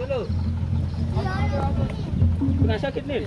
dulu. Kena sakit ni.